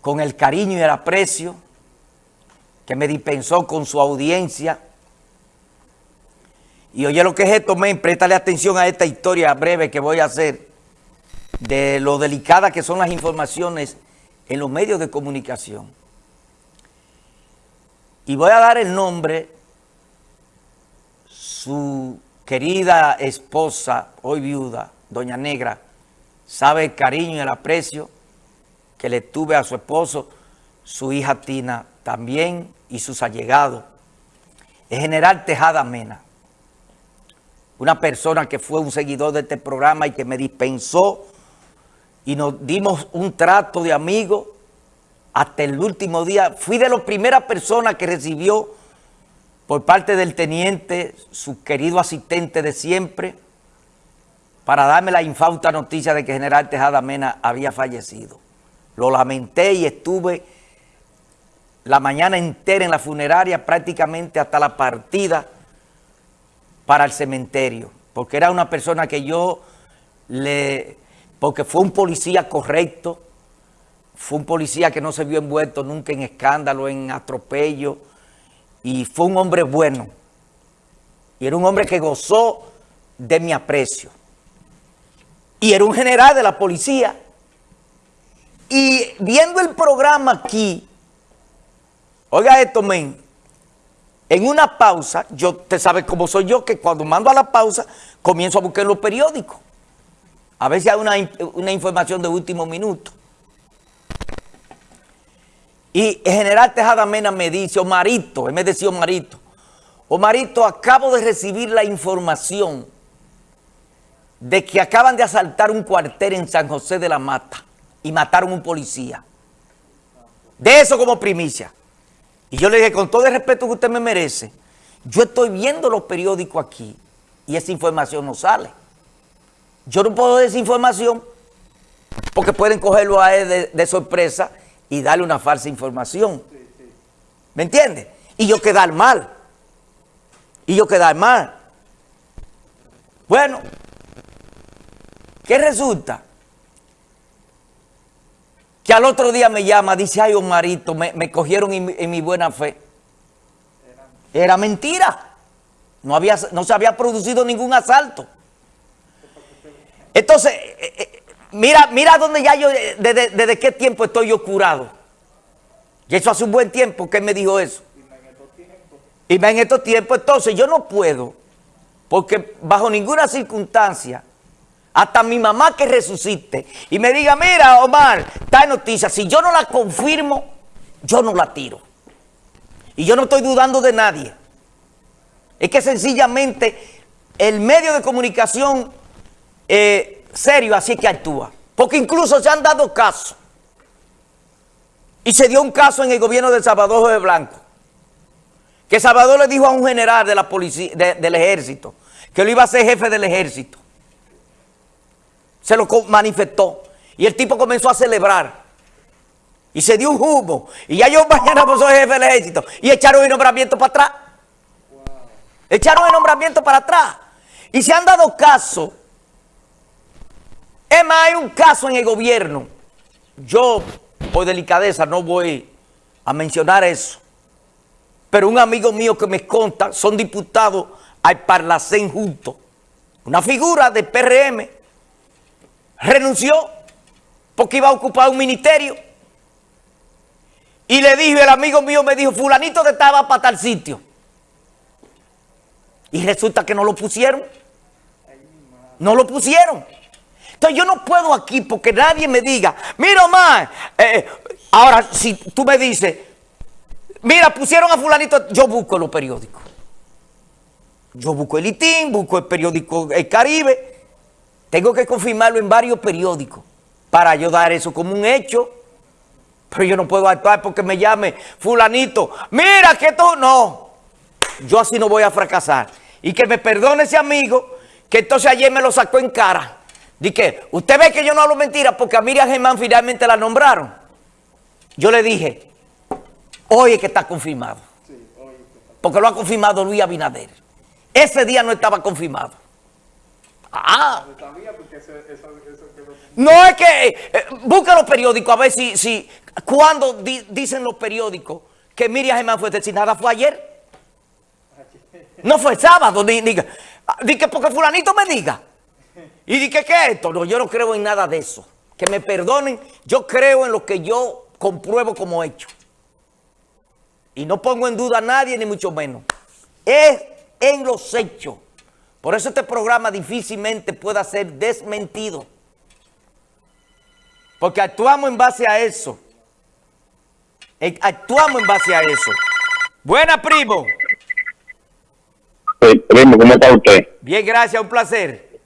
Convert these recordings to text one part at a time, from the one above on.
con el cariño y el aprecio que me dispensó con su audiencia. Y oye lo que es esto, men, préstale atención a esta historia breve que voy a hacer de lo delicadas que son las informaciones en los medios de comunicación. Y voy a dar el nombre, su querida esposa, hoy viuda, doña Negra, sabe el cariño y el aprecio que le tuve a su esposo, su hija Tina también y sus allegados. El general Tejada Mena, una persona que fue un seguidor de este programa y que me dispensó y nos dimos un trato de amigo hasta el último día. Fui de las primeras personas que recibió por parte del teniente, su querido asistente de siempre, para darme la infausta noticia de que general Tejada Mena había fallecido. Lo lamenté y estuve la mañana entera en la funeraria, prácticamente hasta la partida para el cementerio, porque era una persona que yo le... porque fue un policía correcto, fue un policía que no se vio envuelto nunca en escándalo, en atropello, y fue un hombre bueno. Y era un hombre que gozó de mi aprecio y era un general de la policía. Y viendo el programa aquí, oiga esto, men, en una pausa, yo, te sabes cómo soy yo, que cuando mando a la pausa, comienzo a buscar los periódicos. A veces hay una, una información de último minuto. Y el general Tejada Mena me dice, Omarito, él me decía Omarito, Omarito, acabo de recibir la información de que acaban de asaltar un cuartel en San José de la Mata y mataron un policía. De eso como primicia. Y yo le dije, con todo el respeto que usted me merece, yo estoy viendo los periódicos aquí y esa información no sale. Yo no puedo dar esa información porque pueden cogerlo a él de, de sorpresa y darle una falsa información. ¿Me entiende? Y yo quedar mal. Y yo quedar mal. Bueno, ¿Qué resulta? Que al otro día me llama, dice, ay, Omarito, me, me cogieron en, mi buena fe. Era mentira. No, había, no se había producido ningún asalto. Entonces, eh, eh, mira, mira dónde ya yo, desde, desde, qué tiempo estoy yo curado. Y eso hace un buen tiempo que él me dijo eso. Y en estos tiempos, entonces yo no puedo, porque bajo ninguna circunstancia hasta mi mamá que resucite y me diga, mira Omar, tal noticia, si yo no la confirmo, yo no la tiro. Y yo no estoy dudando de nadie. Es que sencillamente el medio de comunicación eh, serio así es que actúa. Porque incluso se han dado casos. Y se dio un caso en el gobierno de Salvador de Blanco. Que Salvador le dijo a un general de la policía, del ejército que lo iba a ser jefe del ejército se lo manifestó. Y el tipo comenzó a celebrar. Y se dio un humo. Y ya yo mañana pues soy jefe del ejército. Y echaron el nombramiento para atrás. Echaron el nombramiento para atrás. Y se han dado caso. Es más, hay un caso en el gobierno. Yo, por delicadeza, no voy a mencionar eso. Pero un amigo mío que me conta, son diputados al Parlacén juntos. Una figura de PRM renunció porque iba a ocupar un ministerio. Y le dijo, el amigo mío me dijo, fulanito te estaba para tal sitio. Y resulta que no lo pusieron. No lo pusieron. Entonces yo no puedo aquí porque nadie me diga, mira Omar, eh, ahora si tú me dices, mira, pusieron a fulanito, yo busco los periódicos. Yo busco el ITIN, busco el periódico El Caribe, tengo que confirmarlo en varios periódicos para yo dar eso como un hecho. Pero yo no puedo actuar porque me llame fulanito. Mira que tú no. Yo así no voy a fracasar. Y que me perdone ese amigo que entonces ayer me lo sacó en cara. Dije, usted ve que yo no hablo mentira porque a Miriam Germán finalmente la nombraron. Yo le dije, hoy es que está confirmado. Porque lo ha confirmado Luis Abinader. Ese día no estaba confirmado. Ah. No es que... Eh, busca los periódicos a ver si... si cuando dicen los periódicos que Miriam Germán fue asesinada fue ayer. No fue sábado. Ni, ni, que porque fulanito me diga. Y di que qué es esto. No, yo no creo en nada de eso. Que me perdonen. Yo creo en lo que yo compruebo como hecho. Y no pongo en duda a nadie, ni mucho menos. Es en los hechos. Por eso este programa difícilmente pueda ser desmentido. Porque actuamos en base a eso. Eh, actuamos en base a eso. Buena, primo. primo, ¿cómo está usted? Bien, gracias, un placer.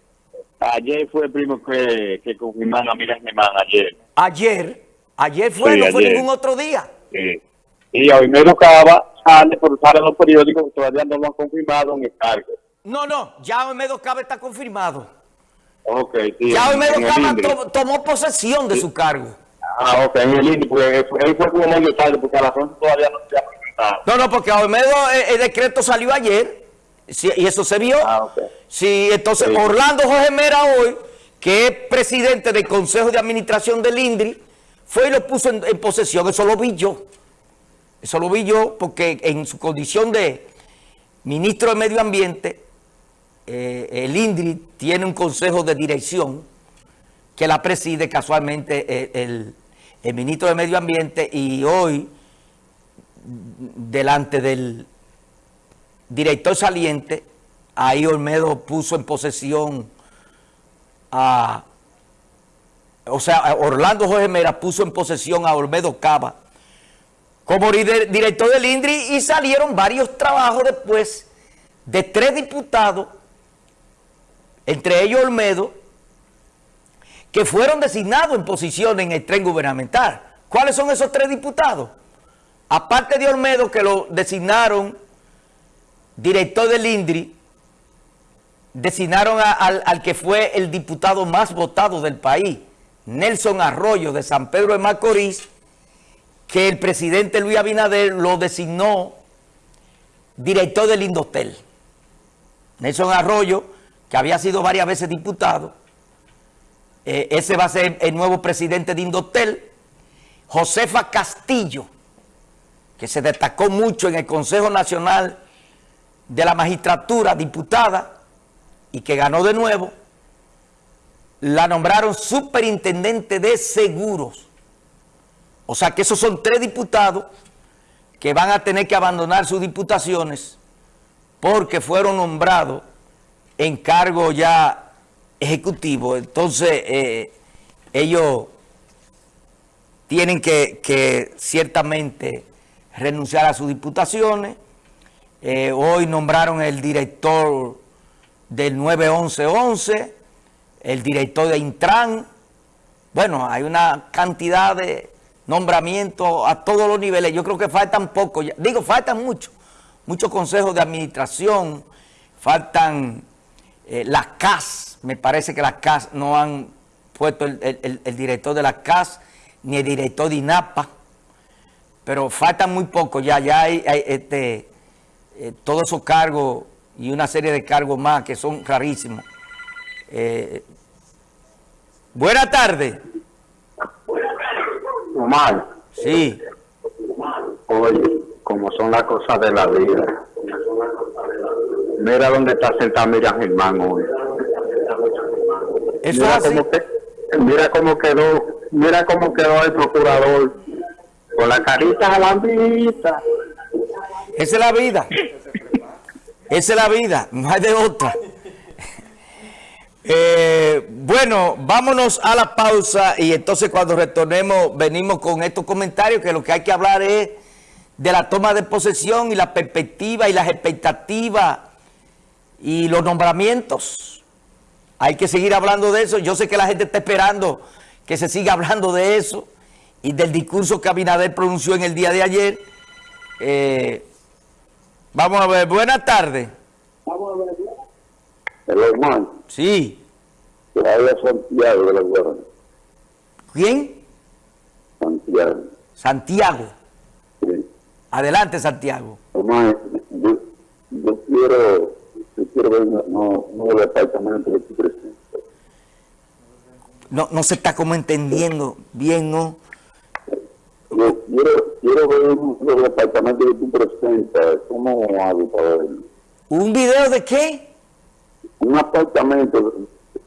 Ayer fue, primo, que, que confirmaron a Miriam Germán, ayer. Ayer, ayer fue, no fue ningún otro día. Sí. Y hoy me tocaba, sale, por sale los periódicos, todavía no lo han confirmado en el cargo. No, no, ya Olmedo Cabe está confirmado. Ok, sí. Ya Olmedo Cabe tomó posesión de su cargo. Ah, ok, en el INDRI, porque él fue como medio tarde, porque a la zona todavía no se ha presentado. No, no, porque a Olmedo eh, el, decreto salió ayer, y eso se vio. Ah, ok. Sí, entonces Orlando Jorge Mera hoy, que es presidente del Consejo de Administración del INDRI, fue y lo puso en posesión, eso lo vi yo. Eso lo vi yo porque en su condición de ministro de Medio Ambiente, eh, el INDRI tiene un consejo de dirección que la preside casualmente eh, el, el, ministro de Medio Ambiente y hoy, delante del director saliente, ahí Olmedo puso en posesión a... O sea, Orlando Jorge Mera puso en posesión a Olmedo Cava. Como director del INDRI y salieron varios trabajos después de tres diputados entre ellos Olmedo, que fueron designados en posición en el tren gubernamental. ¿Cuáles son esos tres diputados? Aparte de Olmedo, que lo designaron director del INDRI, designaron al, al, que fue el diputado más votado del país, Nelson Arroyo de San Pedro de Macorís, que el presidente Luis Abinader lo designó director del Indotel. Nelson Arroyo que había sido varias veces diputado. Eh, ese va a ser el nuevo presidente de Indotel. Josefa Castillo, que se destacó mucho en el Consejo Nacional de la Magistratura, diputada, y que ganó de nuevo, la nombraron superintendente de seguros. O sea que esos son tres diputados que van a tener que abandonar sus diputaciones porque fueron nombrados en cargo ya ejecutivo, entonces eh, ellos tienen que, ciertamente renunciar a sus diputaciones. Eh, hoy nombraron el director del 91111, el director de Intran. Bueno, hay una cantidad de nombramientos a todos los niveles. Yo creo que faltan poco, digo, faltan mucho, muchos consejos de administración, faltan eh, las CAS, me parece que las CAS no han puesto el, director de las CAS ni el director de INAPA, pero faltan muy poco ya, ya hay, este, eh, todos esos cargos y una serie de cargos más que son rarísimos. Eh, buenas tardes. Omar. Sí. Oye, como son las cosas de la vida. Mira dónde está sentado Miriam Germán hoy. mira, cómo mira cómo quedó, mira cómo quedó el procurador con la carita a la vista. Esa es la vida. Esa es la vida, no hay de otra. Eh, bueno, vámonos a la pausa y entonces cuando retornemos venimos con estos comentarios que lo que hay que hablar es de la toma de posesión y la perspectiva y las expectativas y los nombramientos. Hay que seguir hablando de eso. Yo sé que la gente está esperando que se siga hablando de eso y del discurso que Abinader pronunció en el día de ayer. Eh, vamos a ver. Buenas tardes. Vamos a ver. El hermano. Sí. Santiago de la ¿Quién? Santiago. Santiago. Sí. Adelante, Santiago. Hermano, yo, yo quiero quiero ver no, no el departamento de tu presidente. no, no se está como entendiendo bien, ¿no? quiero, quiero ver los departamentos que tú presentas. ¿Cómo hago para verlo? ¿Un video de qué? Un apartamento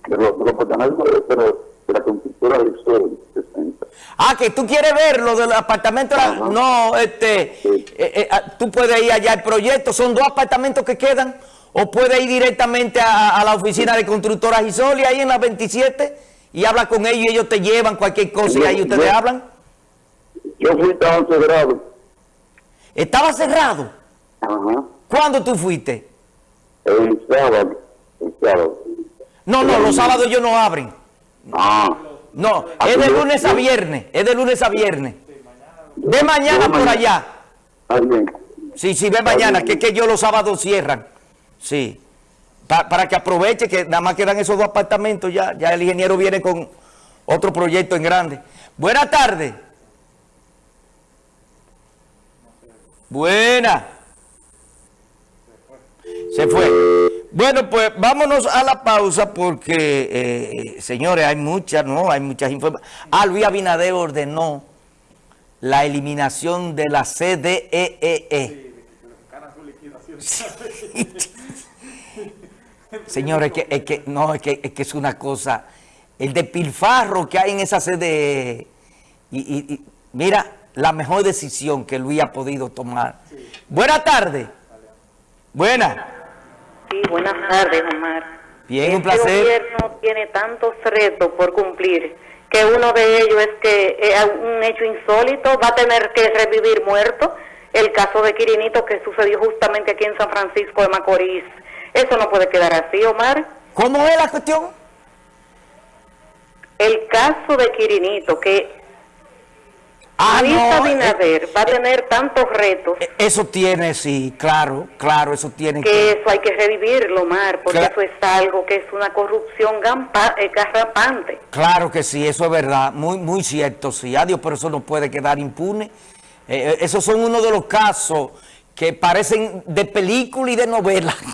de los, de los apartamentos de, de, de la constructora de Sol presenta. Ah, que tú quieres ver lo del apartamento. Ajá. No, este, Sí. eh, eh, ah, tú puedes ir allá al proyecto. Son dos apartamentos que quedan. O puedes ir directamente a, a la oficina de constructora Gisoli, ahí en la 27, y habla con ellos y ellos te llevan cualquier cosa y ahí ustedes Yo- hablan. Yo fui tan cerrado. Estaba cerrado. Ajá. ¿Cuándo tú fuiste? El sábado. El sábado. No, no, los sábados ellos no abren. Ah. No, Ah, es de lunes a viernes. Es de lunes a viernes. De mañana por allá. Sí, sí, ve mañana, que es que ellos los sábados cierran. Sí. Pa- para que aproveche que nada más quedan esos dos apartamentos ya. Ya el ingeniero viene con otro proyecto en grande. Buenas tardes. Buena. Se fue. Bueno, pues vámonos a la pausa porque, eh, señores, hay muchas, ¿no? Hay muchas informaciones. Ah, Luis Abinader ordenó la eliminación de la CDEE. Señores, es que, es que, no, es que, es que es una cosa, el despilfarro que hay en esa CDE, y, y- y mira, la mejor decisión que Luis ha podido tomar. Buenas tardes. Buenas. Sí, buenas tardes, Omar. Bien, un Este placer. gobierno tiene tantos retos por cumplir que uno de ellos es que es un hecho insólito, va a tener que revivir muerto el caso de Quirinito que sucedió justamente aquí en San Francisco de Macorís. Eso no puede quedar así, Omar. ¿Cómo es la cuestión? El caso de Quirinito, que Ah, Luis no, Abinader va a tener tantos retos eh, eso tiene, sí, claro, claro, eso tiene que eso hay que revivirlo, Omar, porque eso es algo que es una corrupción gampa- eh, garrapante. Claro que sí, eso es verdad, muy, muy cierto, sí. Adiós, pero eso no puede quedar impune. Eh, eh, esos son uno de los casos que parecen de película y de novela.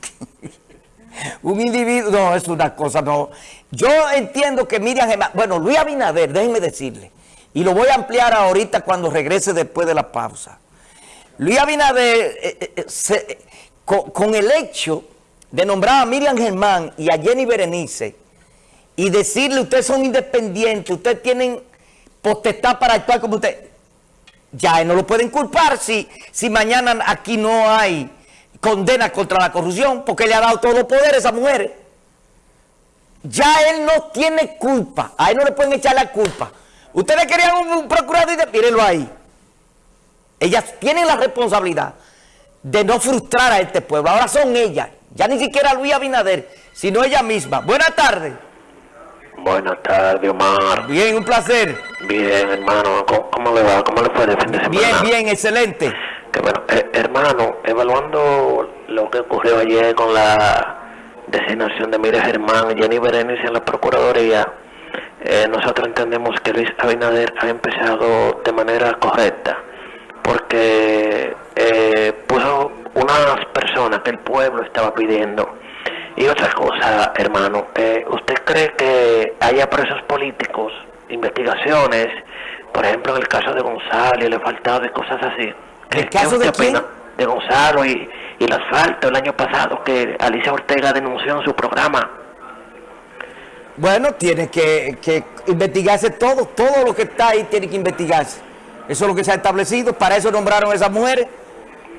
Un individuo, no, es una cosa, no. Yo entiendo que Miriam Germán, bueno, Luis Abinader, déjenme decirle, y lo voy a ampliar ahorita cuando regrese después de la pausa. Luis Abinader, eh, eh, eh, con el hecho de nombrar a Miriam Germán y a Jenny Berenice, y decirle, ustedes son independientes, ustedes tienen potestad para actuar como ustedes, ya no lo pueden culpar si, si mañana aquí no hay condena contra la corrupción, porque le ha dado todos los poderes a esas mujeres. Ya él no tiene culpa, a él no le pueden echar la culpa. Ustedes querían un, un procurador y de, mírenlo ahí. Ellas tienen la responsabilidad de no frustrar a este pueblo. Ahora son ellas, ya ni siquiera Luis Abinader, sino ella misma. Buenas tardes. Buenas tardes, Omar. Bien, un placer. Bien, hermano. ¿Cómo, cómo le va? ¿Cómo le fue de fin de semana? Bien, bien, excelente. Qué bueno. Eh, hermano, evaluando lo que ocurrió ayer con la designación de Mira Germán y Jenny Berenice en la Procuraduría, eh, nosotros entendemos que Luis Abinader ha empezado de manera correcta, porque eh, puso unas personas que el pueblo estaba pidiendo. Y otra cosa, hermano, eh, ¿usted cree que haya presos políticos, investigaciones, por ejemplo en el caso de Gonzalo y el asfaltado y cosas así? ¿Qué- ¿El caso de quién? De Gonzalo y, y el asfalto el año pasado que Alicia Ortega denunció en su programa. Bueno, tiene que, que investigarse todo, todo lo que está ahí tiene que investigarse. Eso es lo que se ha establecido, para eso nombraron a esas mujeres,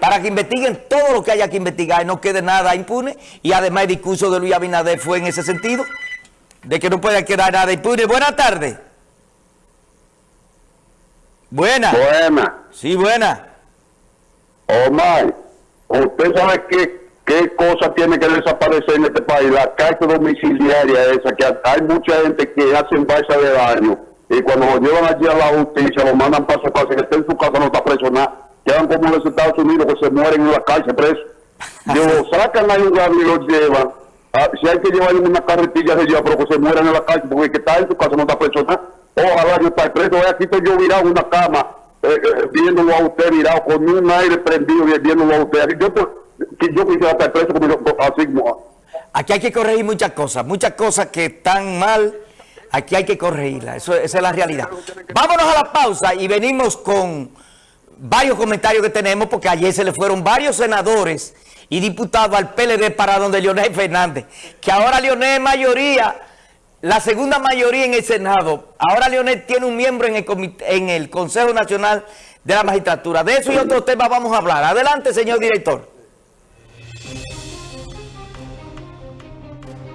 para que investiguen todo lo que haya que investigar y no quede nada impune. Y además el discurso de Luis Abinader fue en ese sentido, de que no puede quedar nada impune. Buenas tardes. Buenas. Buena. Sí, buenas. Omar, ¿usted sabe qué, qué cosa tiene que desaparecer en este país? La cárcel domiciliaria esa, que hay mucha gente que hacen balsa de daño y cuando lo llevan allí a la justicia lo mandan para su casa, que esté en su casa no está preso nada. Quedan como en los Estados Unidos que se mueren en la cárcel presos. Lo sacan ahí un y lo llevan. Ah, si hay que llevarle una carretilla se lleva, pero que se mueran en la calle, porque el que está en su casa no está preso nada. Ojalá yo esté preso, aquí estoy yo virado en una cama, eh, eh, viéndolo a usted virado, con un aire prendido, vi- viéndolo a usted. Yo, pues, que yo quisiera estar preso como yo, así como... Aquí hay que corregir muchas cosas, muchas cosas que están mal. Aquí hay que corregirla, eso, esa es la realidad. Vámonos a la pausa y venimos con varios comentarios que tenemos, porque ayer se le fueron varios senadores y diputados al PLD para donde Leonel Fernández, que ahora Leonel es mayoría, la segunda mayoría en el Senado. Ahora Leonel tiene un miembro en el, en el Consejo Nacional de la Magistratura. De eso y otros temas vamos a hablar. Adelante, señor director.